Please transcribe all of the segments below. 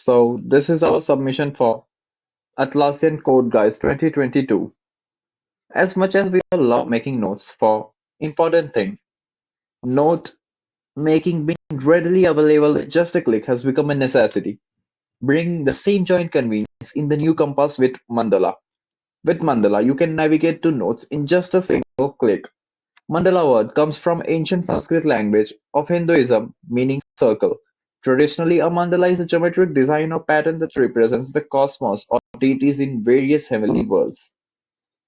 So this is our submission for Atlassian Codegeist 2022. As much as we all love making notes for important thing, note making being readily available with just a click has become a necessity, bringing the same joint convenience in the new Compass with Mandala. With Mandala, you can navigate to notes in just a single click. Mandala word comes from ancient Sanskrit language of Hinduism meaning circle. Traditionally, a mandala is a geometric design or pattern that represents the cosmos or deities in various heavenly worlds.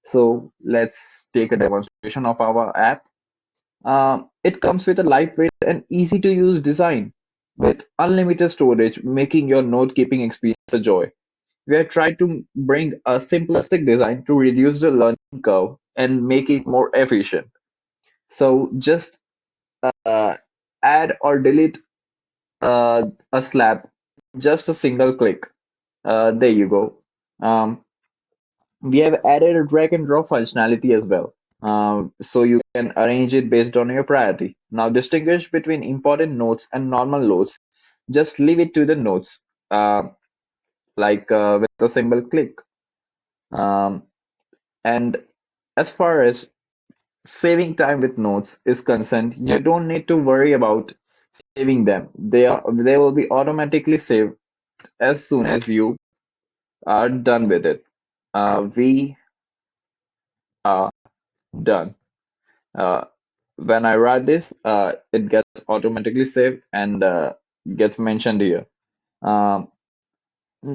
So let's take a demonstration of our app. Um, it comes with a lightweight and easy to use design with unlimited storage, making your note keeping experience a joy. We have tried to bring a simplistic design to reduce the learning curve and make it more efficient. So just uh, add or delete uh, a slab, just a single click. Uh, there you go. Um, we have added a drag and drop functionality as well. Um, so you can arrange it based on your priority. Now distinguish between important notes and normal loads. Just leave it to the notes, uh, like uh, with a single click. Um, and as far as saving time with notes is concerned, you don't need to worry about saving them. They are they will be automatically saved as soon as you are done with it. Uh, we are done. Uh, when I write this, uh, it gets automatically saved and uh, gets mentioned here. Um,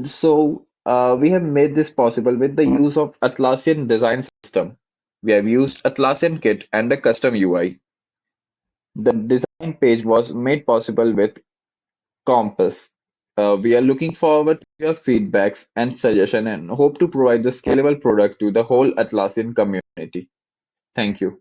so uh, we have made this possible with the use of Atlassian design system. We have used Atlassian Kit and a custom UI. The design page was made possible with Compass. Uh, we are looking forward to your feedbacks and suggestions and hope to provide the scalable product to the whole Atlassian community. Thank you.